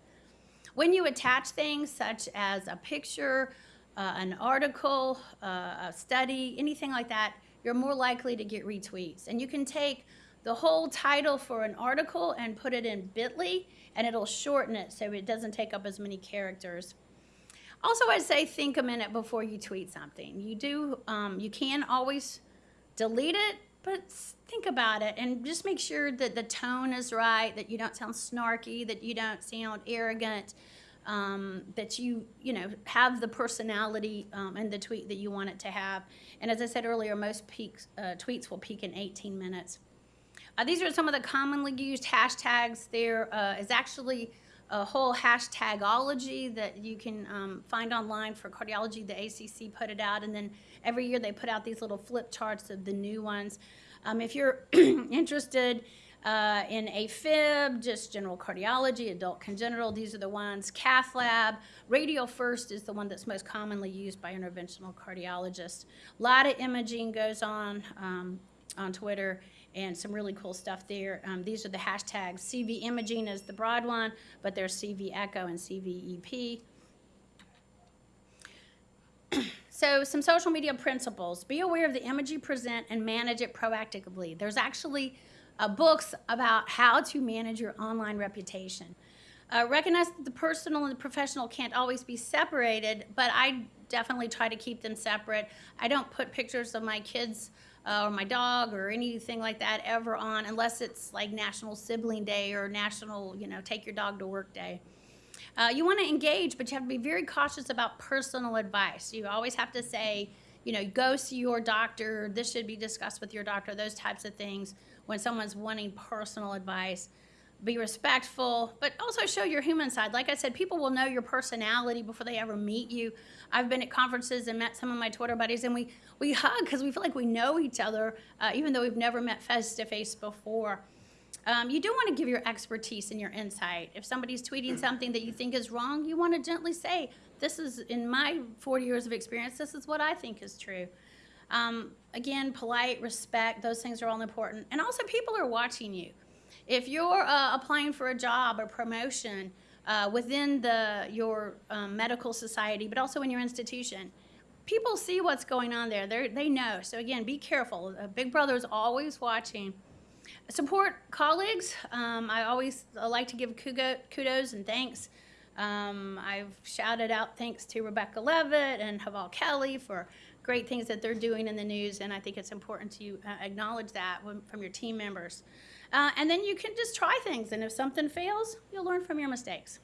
When you attach things such as a picture, uh, an article, uh, a study, anything like that, you're more likely to get retweets. And you can take the whole title for an article and put it in bit.ly, and it'll shorten it so it doesn't take up as many characters. Also, I'd say think a minute before you tweet something. You do, um, you can always delete it but think about it and just make sure that the tone is right, that you don't sound snarky, that you don't sound arrogant, um, that you, you know, have the personality um, in the tweet that you want it to have. And as I said earlier, most peaks, uh, tweets will peak in 18 minutes. Uh, these are some of the commonly used hashtags. There uh, is actually a whole hashtagology that you can um, find online for cardiology. The ACC put it out, and then every year they put out these little flip charts of the new ones. Um, if you're interested uh, in AFib, just general cardiology, adult congenital, these are the ones. Cath lab, radial first is the one that's most commonly used by interventional cardiologists. A lot of imaging goes on um, on Twitter and some really cool stuff there. Um, these are the hashtags. CV imaging is the broad one, but there's CV echo and CVEP. So some social media principles. Be aware of the image you present and manage it proactively. There's actually uh, books about how to manage your online reputation. Uh, recognize that the personal and the professional can't always be separated, but I definitely try to keep them separate. I don't put pictures of my kids uh, or my dog or anything like that ever on unless it's like National Sibling Day or National, you know, Take Your Dog to Work Day. Uh, you want to engage, but you have to be very cautious about personal advice. You always have to say, you know, go see your doctor. This should be discussed with your doctor. Those types of things when someone's wanting personal advice. Be respectful, but also show your human side. Like I said, people will know your personality before they ever meet you. I've been at conferences and met some of my Twitter buddies, and we we hug because we feel like we know each other, uh, even though we've never met face to face before. Um, you do want to give your expertise and your insight. If somebody's tweeting something that you think is wrong, you want to gently say, This is, in my 40 years of experience, this is what I think is true. Um, again, polite, respect, those things are all important. And also, people are watching you. If you're uh, applying for a job or promotion uh, within the, your um, medical society, but also in your institution, people see what's going on there. They're, they know. So, again, be careful. Uh, Big Brother is always watching. Support colleagues. Um, I always uh, like to give kudos and thanks. Um, I've shouted out thanks to Rebecca Levit and Heval Kelli for great things that they're doing in the news, and I think it's important to uh, acknowledge that when, from your team members. Uh, and then you can just try things, and if something fails, you'll learn from your mistakes.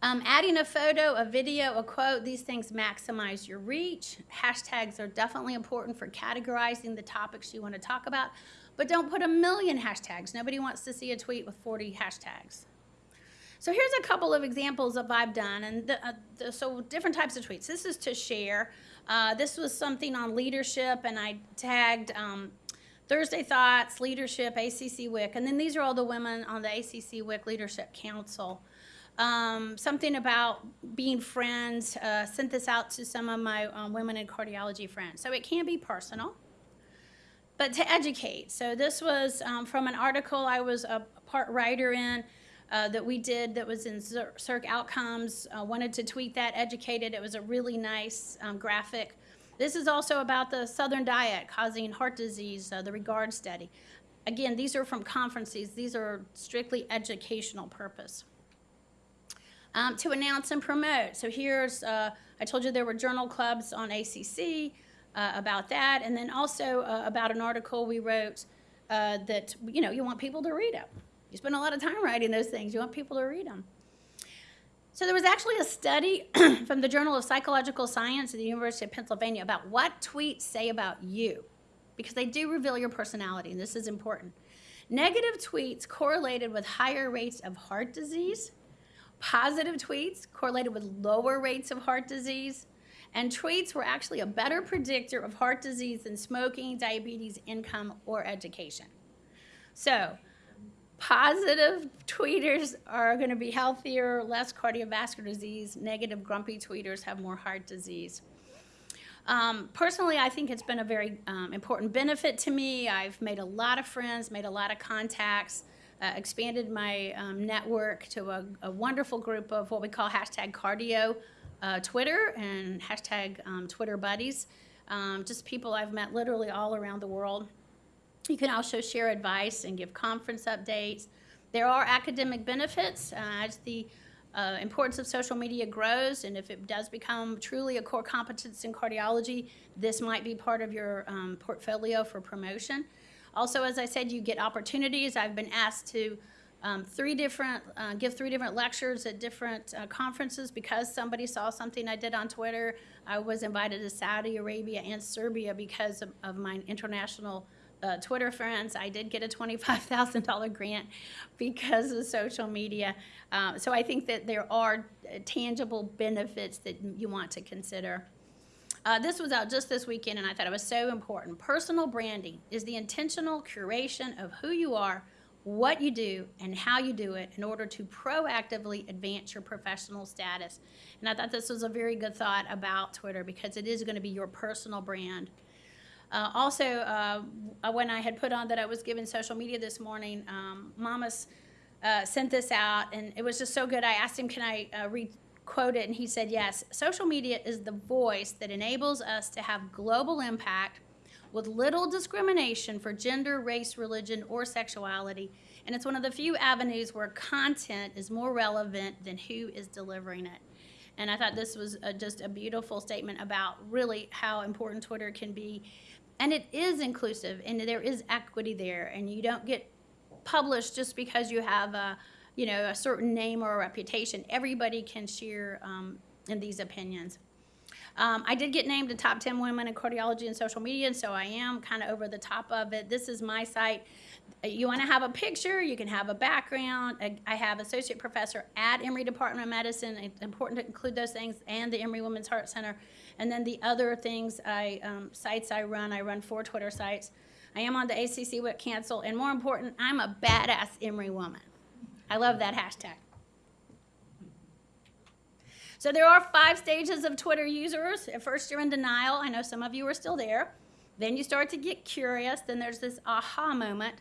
Um, adding a photo, a video, a quote, these things maximize your reach. Hashtags are definitely important for categorizing the topics you want to talk about, but don't put a million hashtags. Nobody wants to see a tweet with 40 hashtags. So here's a couple of examples of I've done, and the, uh, the, so different types of tweets. This is to share. Uh, this was something on leadership, and I tagged um, Thursday Thoughts, Leadership, ACC WIC, and then these are all the women on the ACC WIC Leadership Council. Um, something about being friends. Uh, sent this out to some of my um, women in cardiology friends. So it can be personal, but to educate. So this was um, from an article I was a part writer in. Uh, that we did that was in Cer- Circ Outcomes. Uh, wanted to tweet that, educated. It was a really nice um, graphic. This is also about the Southern diet causing heart disease, uh, the REGARDS study. Again, these are from conferences. These are strictly educational purpose. Um, to announce and promote. So here's, uh, I told you there were journal clubs on ACC uh, about that, and then also uh, about an article we wrote uh, that, you know, you want people to read it. You spend a lot of time writing those things. You want people to read them. So there was actually a study from the Journal of Psychological Science at the University of Pennsylvania about what tweets say about you, because they do reveal your personality, and this is important. Negative tweets correlated with higher rates of heart disease, positive tweets correlated with lower rates of heart disease, and tweets were actually a better predictor of heart disease than smoking, diabetes, income, or education. So, positive tweeters are going to be healthier, less cardiovascular disease. Negative, grumpy tweeters have more heart disease. Um, personally, I think it's been a very um, important benefit to me. I've made a lot of friends, made a lot of contacts, uh, expanded my um, network to a, a, wonderful group of what we call hashtag cardio uh, Twitter and hashtag um, Twitter buddies. Um, just people I've met literally all around the world. You can also share advice and give conference updates. There are academic benefits. Uh, as the uh, importance of social media grows, and if it does become truly a core competence in cardiology, this might be part of your um, portfolio for promotion. Also, as I said, you get opportunities. I've been asked to um, three different, uh, give three different lectures at different uh, conferences because somebody saw something I did on Twitter. I was invited to Saudi Arabia and Serbia because of, of my international uh, Twitter friends. I did get a $25,000 grant because of social media. Uh, so I think that there are uh, tangible benefits that you want to consider. Uh, this was out just this weekend, and I thought it was so important. Personal branding is the intentional curation of who you are, what you do, and how you do it in order to proactively advance your professional status. And I thought this was a very good thought about Twitter because it is going to be your personal brand. Uh, also, uh, when I had put on that I was given social media this morning, um, Mamas uh, sent this out, and it was just so good. I asked him, "Can I uh, read?" quote it and he said yes social media is the voice that enables us to have global impact with little discrimination for gender race religion or sexuality and it's one of the few avenues where content is more relevant than who is delivering it and i thought this was a, just a beautiful statement about really how important twitter can be and it is inclusive and there is equity there and you don't get published just because you have a you know a certain name or a reputation everybody can share um, in these opinions um, I did get named the top 10 women in cardiology and social media, and so I am kind of over the top of it. This is my site. You want to have a picture, you can have a background. I- I have associate professor at Emory Department of Medicine. It's important to include those things and the Emory Women's Heart Center. And then the other things, I um, sites I run, I run four Twitter sites. I am on the ACC WIC Council, and more important, I'm a badass Emory woman. I love that hashtag. So there are five stages of Twitter users. At first, you're in denial. I know some of you are still there. Then you start to get curious. Then there's this aha moment.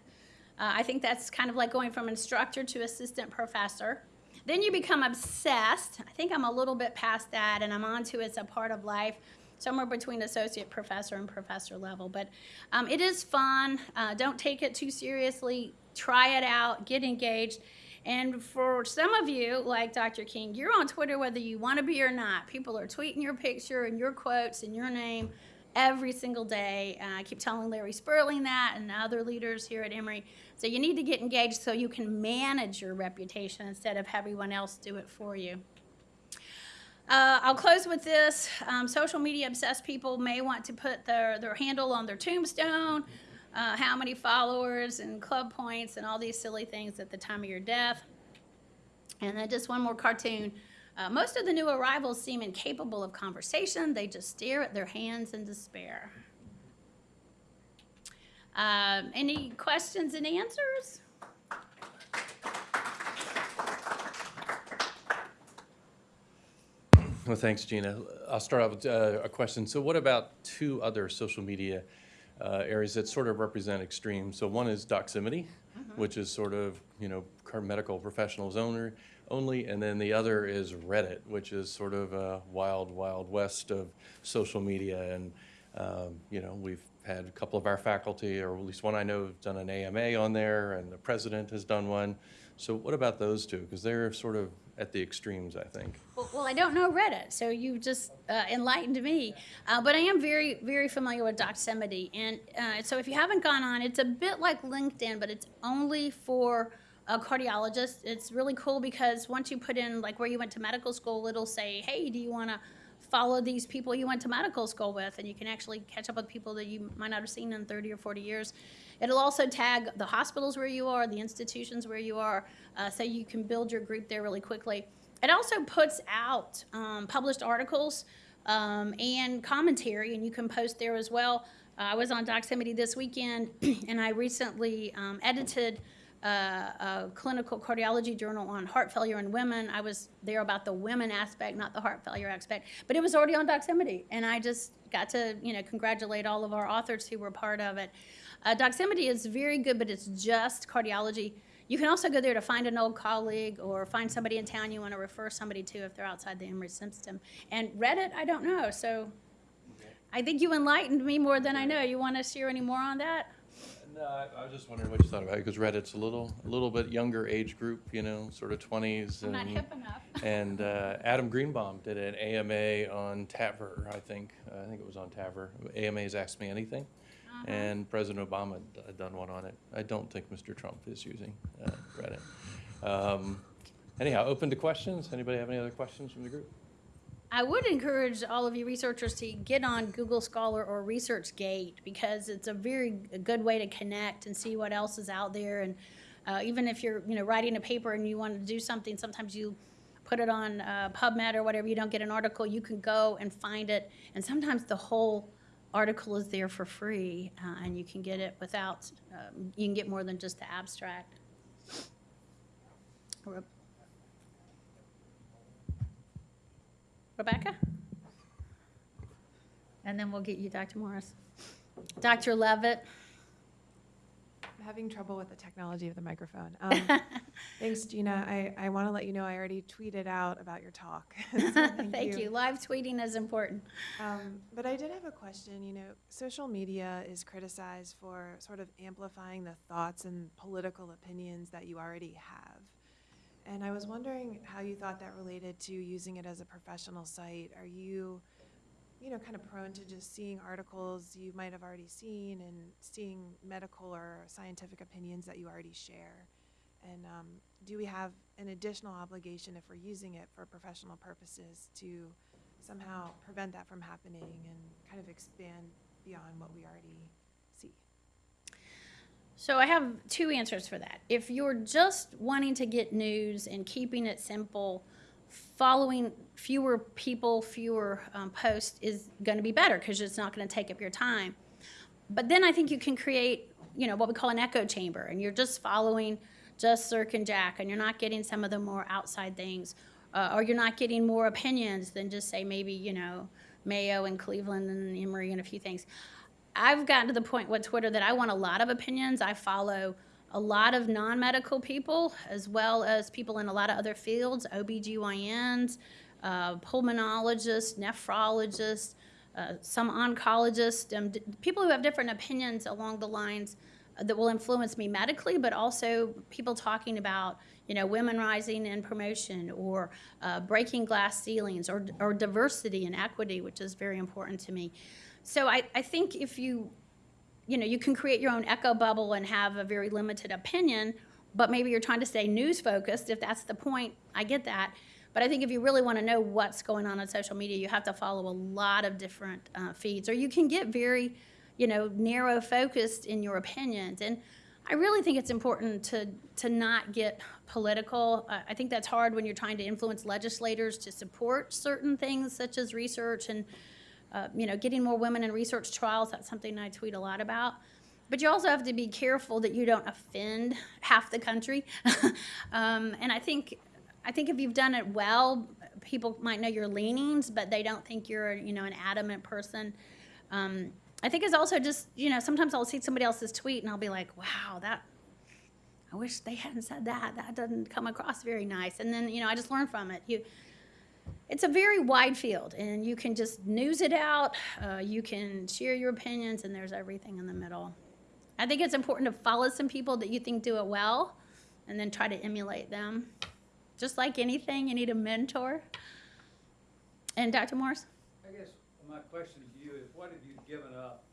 Uh, I think that's kind of like going from instructor to assistant professor. Then you become obsessed. I think I'm a little bit past that, and I'm on to it's a part of life, somewhere between associate professor and professor level. But um, it is fun. Uh, don't take it too seriously. Try it out. Get engaged. And for some of you, like Dr. King, you're on Twitter whether you want to be or not. People are tweeting your picture and your quotes and your name every single day. Uh, I keep telling Larry Sperling that and other leaders here at Emory. So you need to get engaged so you can manage your reputation instead of everyone else do it for you. Uh, I'll close with this. Um, social media obsessed people may want to put their, their handle on their tombstone, uh, how many followers and club points and all these silly things at the time of your death. And then just one more cartoon. Uh, most of the new arrivals seem incapable of conversation. They just stare at their hands in despair. Um, any questions and answers? Well, thanks, Gina. I'll start off with uh, a question. So what about two other social media uh, areas that sort of represent extremes? So one is Doximity, which is sort of, you know, medical professionals owner, only, and then the other is Reddit, which is sort of a wild, wild west of social media. And, um, you know, we've had a couple of our faculty, or at least one I know, have done an AMA on there, and the president has done one. So what about those two? Because they're sort of at the extremes, I think. Well, well, I don't know Reddit, so you just uh, enlightened me. Uh, but I am very, very familiar with Doximity. And uh, so if you haven't gone on, it's a bit like LinkedIn, but it's only for a cardiologist. It's really cool because once you put in, like, where you went to medical school, it'll say, hey, do you want to follow these people you went to medical school with? And you can actually catch up with people that you might not have seen in 30 or 40 years. It'll also tag the hospitals where you are, the institutions where you are, uh, so you can build your group there really quickly. It also puts out um, published articles um, and commentary, and you can post there as well. Uh, I was on Doximity this weekend, and I recently um, edited uh, a clinical cardiology journal on heart failure in women. I was there about the women aspect, not the heart failure aspect, but it was already on Doximity, and I just got to you know congratulate all of our authors who were part of it. Uh, Doximity is very good, but it's just cardiology. You can also go there to find an old colleague or find somebody in town you want to refer somebody to if they're outside the Emory system. And Reddit, I don't know. So I think you enlightened me more than I know. You want to share any more on that? No, I, I was just wondering what you thought about it, because Reddit's a little, a little bit younger age group, you know, sort of twenties. I'm not hip enough. And uh, Adam Greenbaum did an AMA on TAVR, I think. Uh, I think it was on TAVR. AMA's Ask Me Anything. Uh-huh. And President Obama had done one on it. I don't think Mr. Trump is using uh, Reddit. Um, Anyhow, open to questions. Anybody have any other questions from the group? I would encourage all of you researchers to get on Google Scholar or ResearchGate because it's a very good way to connect and see what else is out there. And uh, even if you're, you know, writing a paper and you want to do something, sometimes you put it on uh, PubMed or whatever. You don't get an article, you can go and find it, and sometimes the whole article is there for free, uh, and you can get it without. Um, you can get more than just the abstract. Rebecca? And then we'll get you, Dr. Morris. Dr. Levit? I'm having trouble with the technology of the microphone. Um, thanks, Gina. I, I want to let you know I already tweeted out about your talk. So Thank you. Live tweeting is important. Um, but I did have a question. You know, social media is criticized for sort of amplifying the thoughts and political opinions that you already have. And I was wondering how you thought that related to using it as a professional site. Are you, you know, kind of prone to just seeing articles you might have already seen and seeing medical or scientific opinions that you already share? And um, do we have an additional obligation if we're using it for professional purposes to somehow prevent that from happening and kind of expand beyond what we already? So I have two answers for that. If you're just wanting to get news and keeping it simple, following fewer people, fewer um, posts is going to be better because it's not going to take up your time. But then I think you can create, you know, what we call an echo chamber, and you're just following just Circ and JACC, and you're not getting some of the more outside things, uh, or you're not getting more opinions than just say maybe, you know, Mayo and Cleveland and Emory and a few things. I've gotten to the point with Twitter that I want a lot of opinions. I follow a lot of non-medical people as well as people in a lot of other fields, OBGYNs, uh, pulmonologists, nephrologists, uh, some oncologists, um, people who have different opinions along the lines uh, that will influence me medically, but also people talking about, you know, women rising in promotion or uh, breaking glass ceilings or, or diversity and equity, which is very important to me. So I, I think if you, you know, you can create your own echo bubble and have a very limited opinion, but maybe you're trying to stay news focused. If that's the point, I get that. But I think if you really want to know what's going on on social media, you have to follow a lot of different uh, feeds, or you can get very, you know, narrow focused in your opinions. And I really think it's important to to not get political. Uh, I think that's hard when you're trying to influence legislators to support certain things such as research and uh, you know getting more women in research trials. That's something I tweet a lot about. But you also have to be careful that you don't offend half the country. um, and I think I think if you've done it well, people might know your leanings, but they don't think you're you know an adamant person. Um, I think it's also just you know sometimes I'll see somebody else's tweet and I'll be like, wow, that I wish they hadn't said that. That doesn't come across very nice. And then you know I just learn from it. You it's a very wide field, and you can just news it out. Uh, you can share your opinions, and there's everything in the middle. I think it's important to follow some people that you think do it well, and then try to emulate them. Just like anything, you need a mentor. And Dr. Morris? I guess my question to you is, what have you given up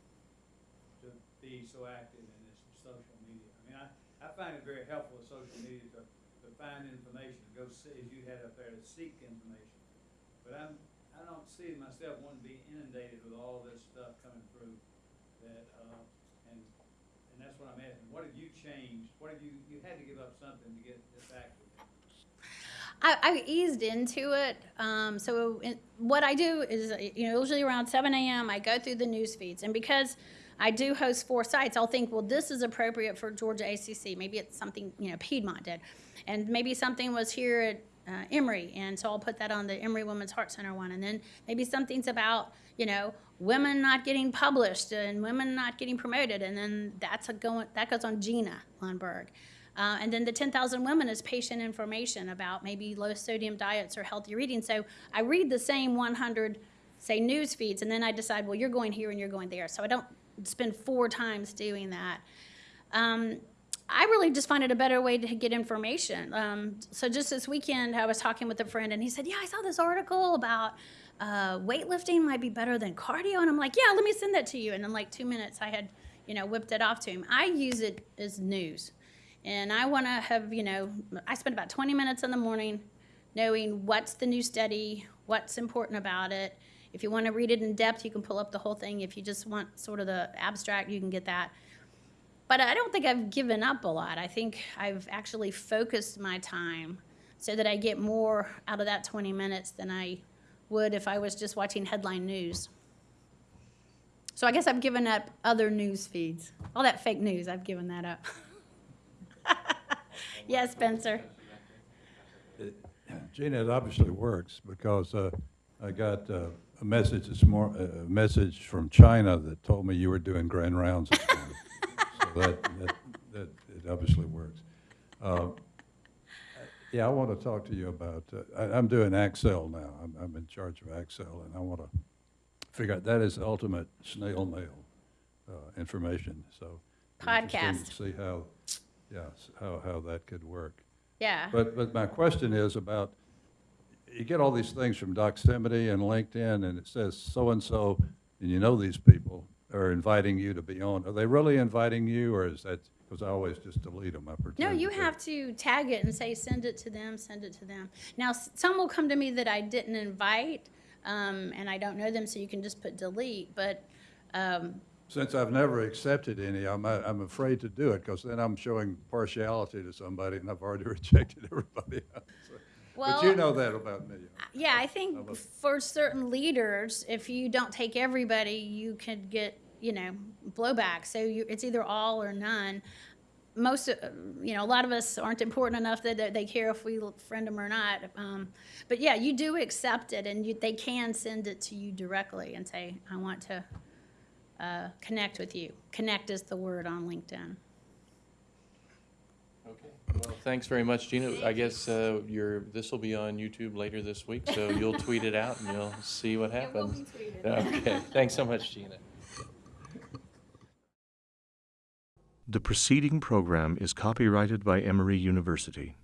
to be so active in this social media? I mean, I, I find it very helpful with social media to, to find information, to go see, as you had up there, to seek information. But I'm, I don't see myself wanting to be inundated with all this stuff coming through that, uh, and, and that's what I'm asking. What have you changed? What have you, you had to give up something to get this active? I, I eased into it. Um, so in, what I do is, you know, usually around 7 a.m. I go through the news feeds, and because I do host four sites, I'll think, well, this is appropriate for Georgia ACC. Maybe it's something you know Piedmont did, and maybe something was here at uh, Emory, and so I'll put that on the Emory Women's Heart Center one, and then maybe something's about you know women not getting published and women not getting promoted, and then that's a going that goes on Gina Lundberg. Uh, and then the 10,000 women is patient information about maybe low sodium diets or healthy eating. So I read the same 100, say, news feeds, and then I decide, well, you're going here and you're going there. So I don't spend four times doing that. Um, I really just find it a better way to get information. Um, so just this weekend, I was talking with a friend, and he said, "Yeah, I saw this article about uh, weightlifting might be better than cardio," and I'm like, "Yeah, let me send that to you." And in like two minutes, I had, you know, whipped it off to him. I use it as news, and I want to have, you know, I spend about 20 minutes in the morning knowing what's the new study, what's important about it. If you want to read it in depth, you can pull up the whole thing. If you just want sort of the abstract, you can get that. But I don't think I've given up a lot. I think I've actually focused my time so that I get more out of that 20 minutes than I would if I was just watching headline news. So I guess I've given up other news feeds. All that fake news, I've given that up. yes, Spencer. Gina, it obviously works because uh, I got uh, a message this mor, a message from China that told me you were doing grand rounds morning. that, that, that, it obviously works. Uh, Yeah, I want to talk to you about, uh, I, I'm doing Excel now. I'm, I'm in charge of Excel and I want to figure out, that is ultimate snail mail uh, information, so. it'd be interesting to See how, yeah, how, how that could work. Yeah. But, but my question is about, you get all these things from Doximity and LinkedIn, and it says so-and-so, and you know these people are inviting you to be on. Are they really inviting you, or is that, because I always just delete them, I pretend. No, you to. have to tag it and say, send it to them, send it to them. Now, s- some will come to me that I didn't invite, um, and I don't know them, so you can just put delete, but, um, Since I've never accepted any, I'm, I'm afraid to do it, because then I'm showing partiality to somebody, and I've already rejected everybody else. But you know that about me. yeah, I think for certain leaders, if you don't take everybody, you could get, you know, blowback. So you, it's either all or none. Most, uh, you know, a lot of us aren't important enough that that they care if we friend them or not. Um, but yeah, you do accept it, and you, they can send it to you directly and say, "I want to uh, connect with you." Connect is the word on LinkedIn. Okay, well, thanks very much, Gina. I guess uh, your, this will be on YouTube later this week, so you'll tweet it out and you'll see what happens. Okay, thanks so much, Gina. The preceding program is copyrighted by Emory University.